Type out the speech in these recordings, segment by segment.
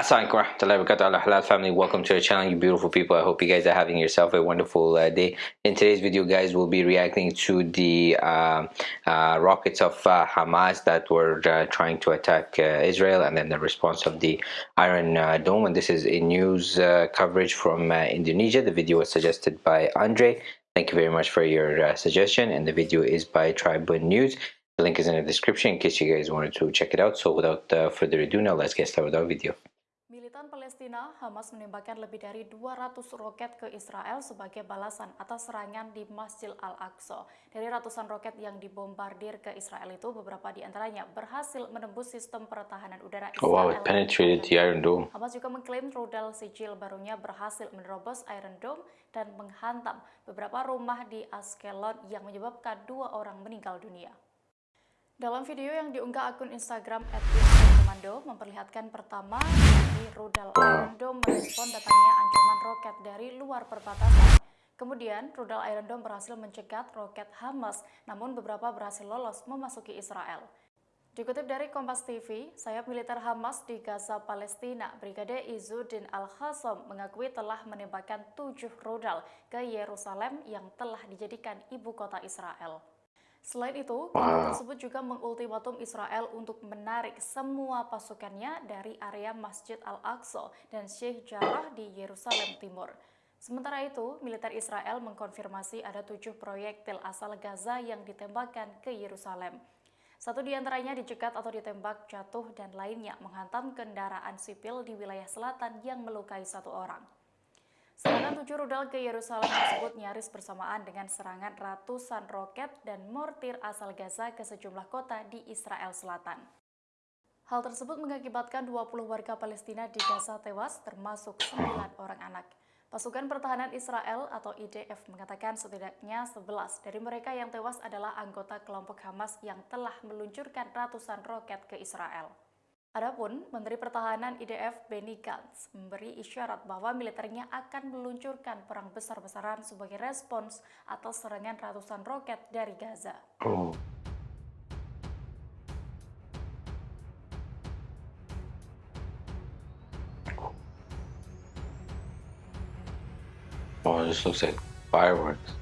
Wabarakatuh. Halal family welcome to our channel you beautiful people. I hope you guys are having yourself a wonderful uh, day. In today's video guys we'll be reacting to the uh, uh, rockets of uh, hamas that were uh, trying to attack uh, israel and then the response of the iron dome. And this is a news coverage from indonesia. The video was suggested by andre. Thank you very much for your suggestion. And the video is by Tribunnews. The link is in the description in case you guys wanted to check it out. So without further ado now let's get started with our video Palestina, Hamas menembakkan lebih dari 200 roket ke Israel sebagai balasan atas serangan di Masjid Al-Aqsa. Dari ratusan roket yang dibombardir ke Israel itu, beberapa di antaranya berhasil menembus sistem pertahanan udara Israel. Oh, wow, it penetrated the Iron Dome. Hamas juga mengklaim rudal sijil barunya berhasil menerobos Iron Dome dan menghantam beberapa rumah di Askelon yang menyebabkan dua orang meninggal dunia. Dalam video yang diunggah akun Instagram @komando memperlihatkan pertama di rudal Iron Dome merespon datangnya ancaman roket dari luar perbatasan. Kemudian, rudal Iron Dome berhasil mencegat roket Hamas, namun beberapa berhasil lolos memasuki Israel. Dikutip dari Kompas TV, sayap militer Hamas di Gaza, Palestina, Brigade Izzuddin Al-Khassam mengakui telah menembakkan tujuh rudal ke Yerusalem yang telah dijadikan ibu kota Israel. Selain itu, kelompok tersebut juga mengultimatum Israel untuk menarik semua pasukannya dari area Masjid Al-Aqsa dan Sheikh Jarrah di Yerusalem Timur. Sementara itu, militer Israel mengkonfirmasi ada tujuh proyektil asal Gaza yang ditembakkan ke Yerusalem. Satu di antaranya dicegat atau ditembak jatuh dan lainnya menghantam kendaraan sipil di wilayah selatan yang melukai satu orang. Serangan tujuh rudal ke Yerusalem tersebut nyaris bersamaan dengan serangan ratusan roket dan mortir asal Gaza ke sejumlah kota di Israel Selatan. Hal tersebut mengakibatkan 20 warga Palestina di Gaza tewas, termasuk 9 orang anak. Pasukan Pertahanan Israel atau IDF mengatakan setidaknya 11 dari mereka yang tewas adalah anggota kelompok Hamas yang telah meluncurkan ratusan roket ke Israel. Adapun Menteri Pertahanan IDF Benny Gantz memberi isyarat bahwa militernya akan meluncurkan perang besar-besaran sebagai respons atas serangan ratusan roket dari Gaza. Oh. This looks like fireworks.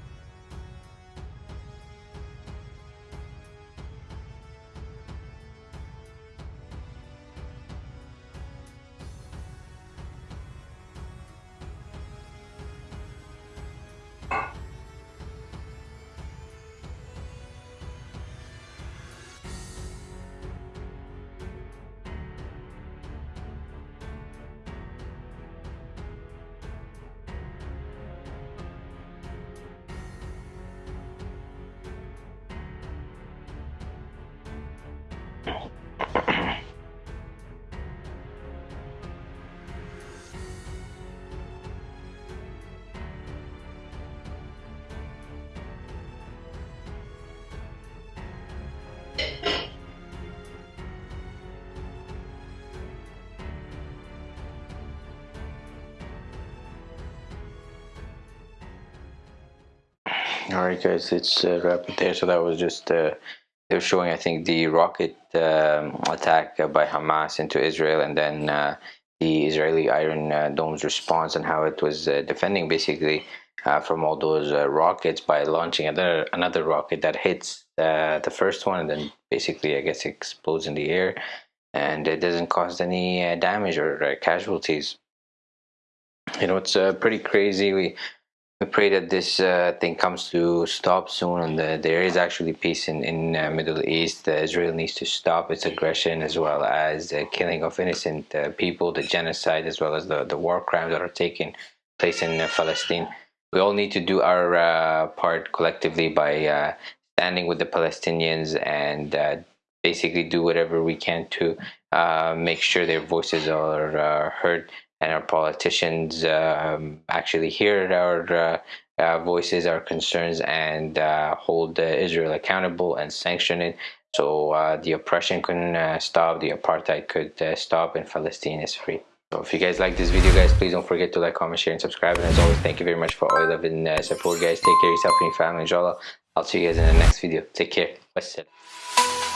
All right guys it's uh, wrap it there so that was just uh, they were showing i think the rocket um, attack by hamas into israel and then uh, the israeli iron uh, dome's response and how it was uh, defending basically uh, from all those rockets by launching another another rocket that hits the first one and then basically i guess explodes in the air and it doesn't cause any damage or casualties. You know it's pretty crazy we we pray that this uh, thing comes to stop soon and the, there is actually peace in in uh, Middle East. Uh, Israel needs to stop its aggression as well as the killing of innocent uh, people, the genocide as well as the, the war crimes that are taking place in uh, Palestine. We all need to do our uh, part collectively by standing with the Palestinians and basically do whatever we can to make sure their voices are heard and our politicians um, actually hear our uh, uh, voices, our concerns, and uh, hold Israel accountable and sanction it. So uh, the oppression can uh, stop, the apartheid could uh, stop, and Palestine is free. So if you guys like this video, guys, please don't forget to like, comment, share, and subscribe. And as always, thank you very much for all your love and support, guys. Take care of yourself and your family, inshallah. I'll see you guys in the next video. Take care. Wassalam.